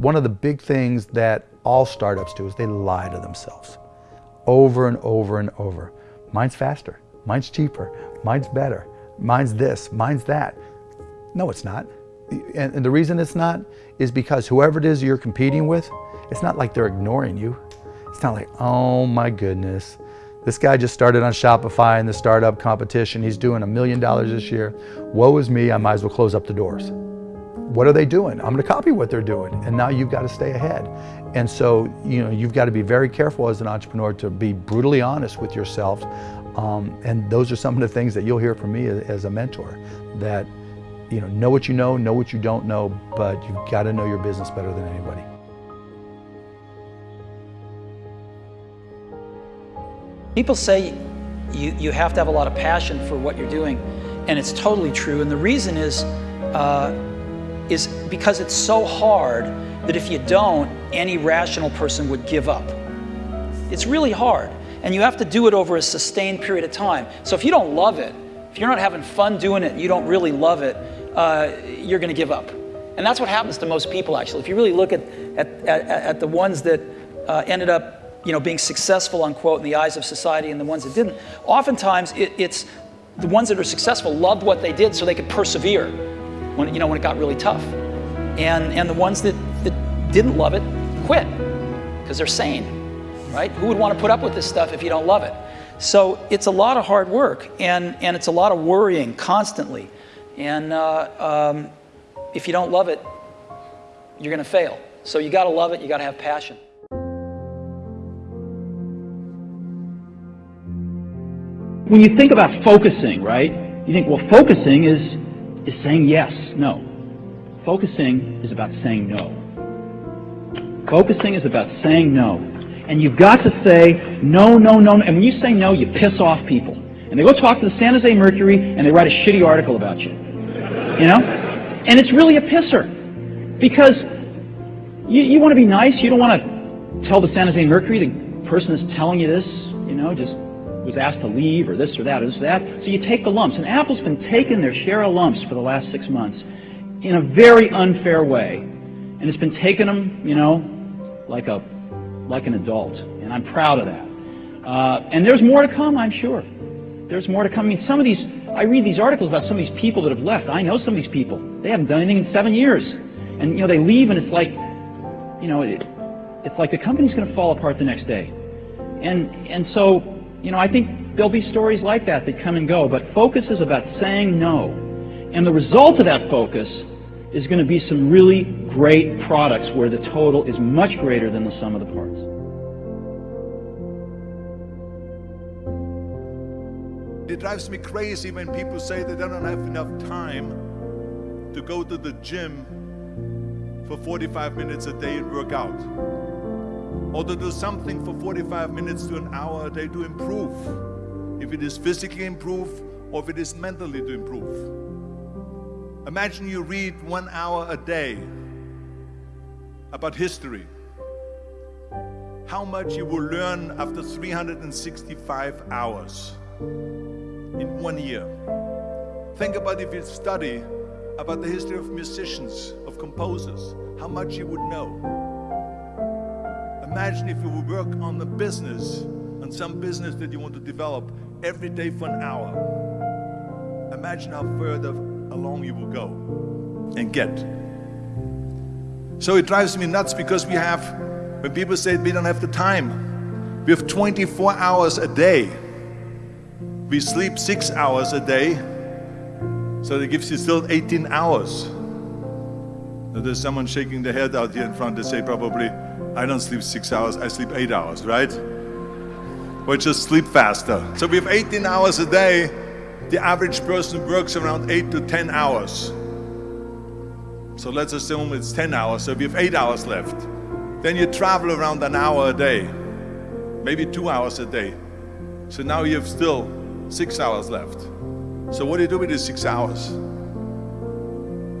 One of the big things that all startups do is they lie to themselves over and over and over. Mine's faster, mine's cheaper, mine's better, mine's this, mine's that. No, it's not. And, and the reason it's not is because whoever it is you're competing with, it's not like they're ignoring you. It's not like, oh my goodness, this guy just started on Shopify in the startup competition. He's doing a million dollars this year. Woe is me, I might as well close up the doors. What are they doing? I'm gonna copy what they're doing. And now you've got to stay ahead. And so, you know, you've got to be very careful as an entrepreneur to be brutally honest with yourself. Um, and those are some of the things that you'll hear from me as a mentor, that, you know, know what you know, know what you don't know, but you've got to know your business better than anybody. People say you, you have to have a lot of passion for what you're doing, and it's totally true. And the reason is, uh, is because it's so hard that if you don't, any rational person would give up. It's really hard, and you have to do it over a sustained period of time. So if you don't love it, if you're not having fun doing it, you don't really love it, uh, you're going to give up. And that's what happens to most people, actually. If you really look at, at, at, at the ones that uh, ended up you know, being successful, unquote, in the eyes of society and the ones that didn't. Oftentimes, it, it's the ones that are successful loved what they did so they could persevere when, you know, when it got really tough. And, and the ones that, that didn't love it quit because they're sane, right? Who would want to put up with this stuff if you don't love it? So it's a lot of hard work and, and it's a lot of worrying constantly. And uh, um, if you don't love it, you're going to fail. So you got to love it, you got to have passion. when you think about focusing, right, you think, well, focusing is, is saying yes. No. Focusing is about saying no. Focusing is about saying no. And you've got to say no, no, no. no. And when you say no, you piss off people. And they go talk to the San Jose Mercury and they write a shitty article about you. You know? And it's really a pisser. Because you, you want to be nice. You don't want to tell the San Jose Mercury, the person that's telling you this, you know, just was asked to leave or this or that or this or that. So you take the lumps. And Apple's been taking their share of lumps for the last six months in a very unfair way. And it's been taking them, you know, like a like an adult. And I'm proud of that. Uh, and there's more to come, I'm sure. There's more to come. I mean, some of these, I read these articles about some of these people that have left. I know some of these people. They haven't done anything in seven years. And, you know, they leave and it's like, you know, it, it's like the company's going to fall apart the next day. And, and so you know, I think there'll be stories like that that come and go, but focus is about saying no. And the result of that focus is going to be some really great products where the total is much greater than the sum of the parts. It drives me crazy when people say they don't have enough time to go to the gym for 45 minutes a day and work out or to do something for 45 minutes to an hour a day to improve. If it is physically improve or if it is mentally to improve. Imagine you read one hour a day about history. How much you will learn after 365 hours in one year. Think about if you study about the history of musicians, of composers, how much you would know. Imagine if you would work on the business, on some business that you want to develop every day for an hour. Imagine how further along you will go and get. So it drives me nuts because we have, when people say we don't have the time, we have 24 hours a day. We sleep six hours a day, so that gives you still 18 hours. Now there's someone shaking their head out here in front to say probably, I don't sleep six hours, I sleep eight hours, right? Or just sleep faster. So we have 18 hours a day. The average person works around eight to 10 hours. So let's assume it's 10 hours, so we have eight hours left. Then you travel around an hour a day, maybe two hours a day. So now you have still six hours left. So what do you do with these six hours?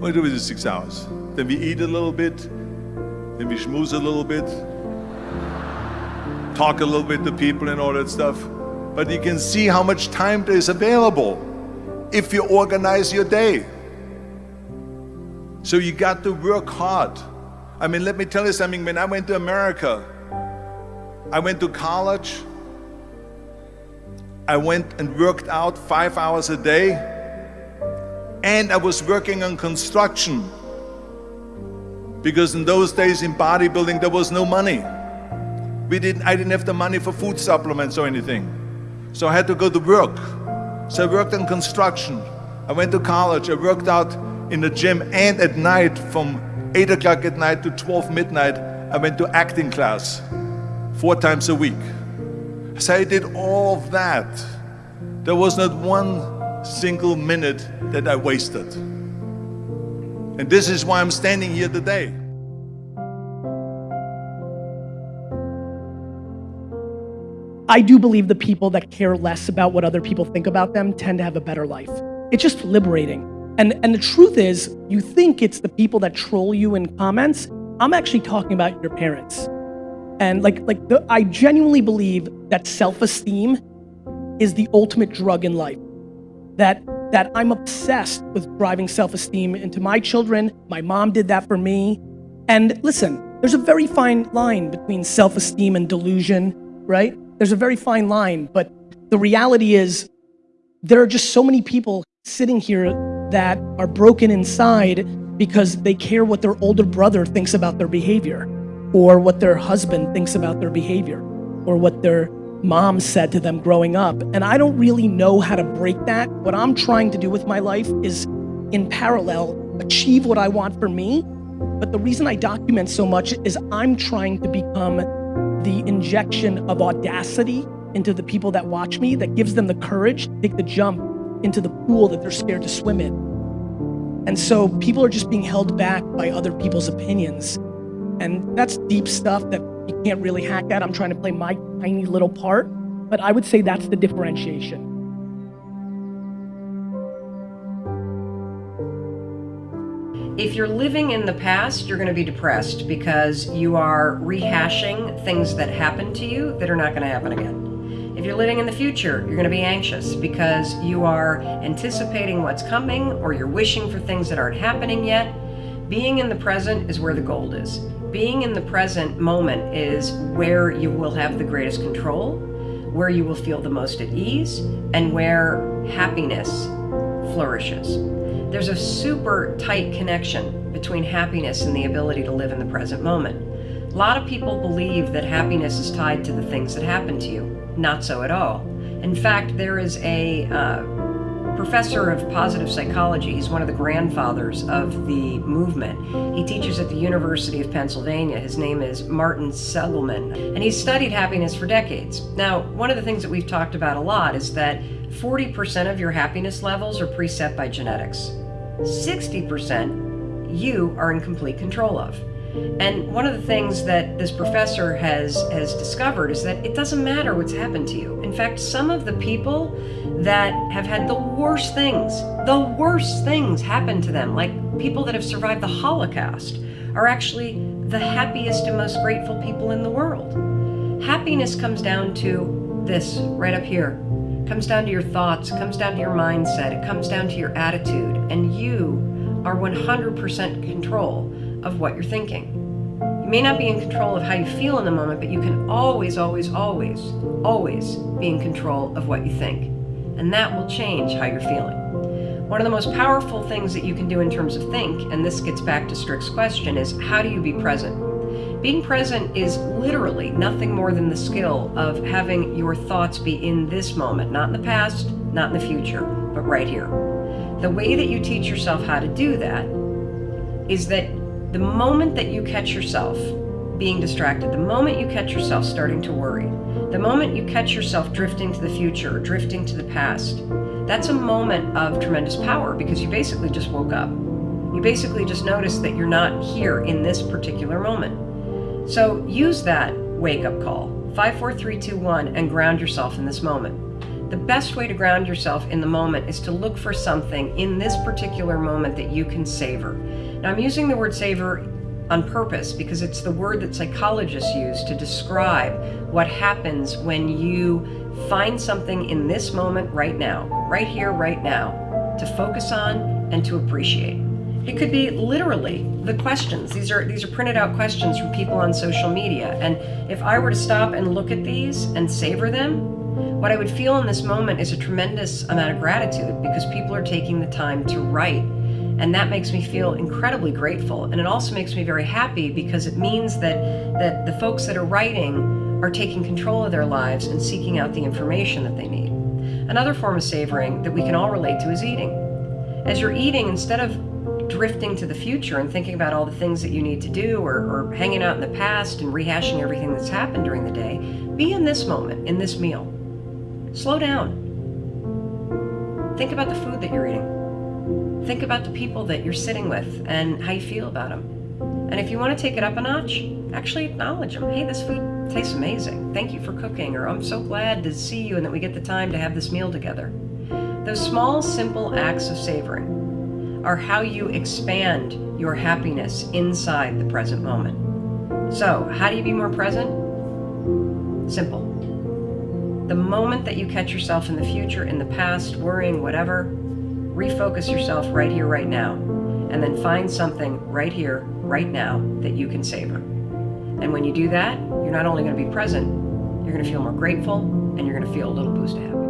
What do you do with these six hours? Then we eat a little bit, we schmooze a little bit, talk a little bit to people and all that stuff. But you can see how much time there is available if you organize your day. So you got to work hard I mean, let me tell you something. When I went to America, I went to college. I went and worked out five hours a day. And I was working on construction. Because in those days in bodybuilding, there was no money. We didn't, I didn't have the money for food supplements or anything. So I had to go to work. So I worked in construction. I went to college. I worked out in the gym and at night from 8 o'clock at night to 12 midnight, I went to acting class four times a week. So I did all of that. There was not one single minute that I wasted. And this is why I'm standing here today. I do believe the people that care less about what other people think about them tend to have a better life. It's just liberating. And, and the truth is, you think it's the people that troll you in comments. I'm actually talking about your parents. And like, like the, I genuinely believe that self-esteem is the ultimate drug in life. That, that I'm obsessed with driving self-esteem into my children. My mom did that for me. And listen, there's a very fine line between self-esteem and delusion, right? There's a very fine line, but the reality is there are just so many people sitting here that are broken inside because they care what their older brother thinks about their behavior or what their husband thinks about their behavior or what their mom said to them growing up. And I don't really know how to break that. What I'm trying to do with my life is in parallel, achieve what I want for me. But the reason I document so much is I'm trying to become the injection of audacity into the people that watch me that gives them the courage to take the jump into the pool that they're scared to swim in. And so people are just being held back by other people's opinions. And that's deep stuff that you can't really hack at. I'm trying to play my tiny little part, but I would say that's the differentiation. If you're living in the past, you're going to be depressed because you are rehashing things that happened to you that are not going to happen again. If you're living in the future, you're going to be anxious because you are anticipating what's coming or you're wishing for things that aren't happening yet. Being in the present is where the gold is. Being in the present moment is where you will have the greatest control, where you will feel the most at ease, and where happiness flourishes. There's a super tight connection between happiness and the ability to live in the present moment. A lot of people believe that happiness is tied to the things that happen to you. Not so at all. In fact, there is a uh, professor of positive psychology. He's one of the grandfathers of the movement. He teaches at the University of Pennsylvania. His name is Martin Seligman, and he's studied happiness for decades. Now, one of the things that we've talked about a lot is that 40% of your happiness levels are preset by genetics. 60% you are in complete control of. And one of the things that this professor has, has discovered is that it doesn't matter what's happened to you. In fact, some of the people that have had the worst things, the worst things happen to them, like people that have survived the Holocaust, are actually the happiest and most grateful people in the world. Happiness comes down to this right up here. It comes down to your thoughts, comes down to your mindset, it comes down to your attitude, and you are 100% control of what you're thinking. You may not be in control of how you feel in the moment, but you can always, always, always, always be in control of what you think. And that will change how you're feeling. One of the most powerful things that you can do in terms of think, and this gets back to Strick's question, is how do you be present? Being present is literally nothing more than the skill of having your thoughts be in this moment, not in the past, not in the future, but right here. The way that you teach yourself how to do that is that the moment that you catch yourself being distracted, the moment you catch yourself starting to worry, the moment you catch yourself drifting to the future or drifting to the past, that's a moment of tremendous power because you basically just woke up. You basically just noticed that you're not here in this particular moment. So use that wake up call, 54321, and ground yourself in this moment. The best way to ground yourself in the moment is to look for something in this particular moment that you can savor. Now I'm using the word savor on purpose because it's the word that psychologists use to describe what happens when you find something in this moment right now, right here, right now, to focus on and to appreciate. It could be literally the questions. These are these are printed out questions from people on social media. And if I were to stop and look at these and savor them, what I would feel in this moment is a tremendous amount of gratitude because people are taking the time to write. And that makes me feel incredibly grateful. And it also makes me very happy because it means that that the folks that are writing are taking control of their lives and seeking out the information that they need. Another form of savoring that we can all relate to is eating. As you're eating, instead of drifting to the future and thinking about all the things that you need to do or, or hanging out in the past and rehashing everything that's happened during the day, be in this moment, in this meal. Slow down. Think about the food that you're eating. Think about the people that you're sitting with and how you feel about them. And if you want to take it up a notch, actually acknowledge them. Hey, this food tastes amazing. Thank you for cooking. Or I'm so glad to see you and that we get the time to have this meal together. Those small, simple acts of savoring are how you expand your happiness inside the present moment. So, how do you be more present? Simple. The moment that you catch yourself in the future, in the past, worrying, whatever, refocus yourself right here, right now, and then find something right here, right now that you can savor. And when you do that, you're not only going to be present, you're going to feel more grateful and you're going to feel a little boost of happiness.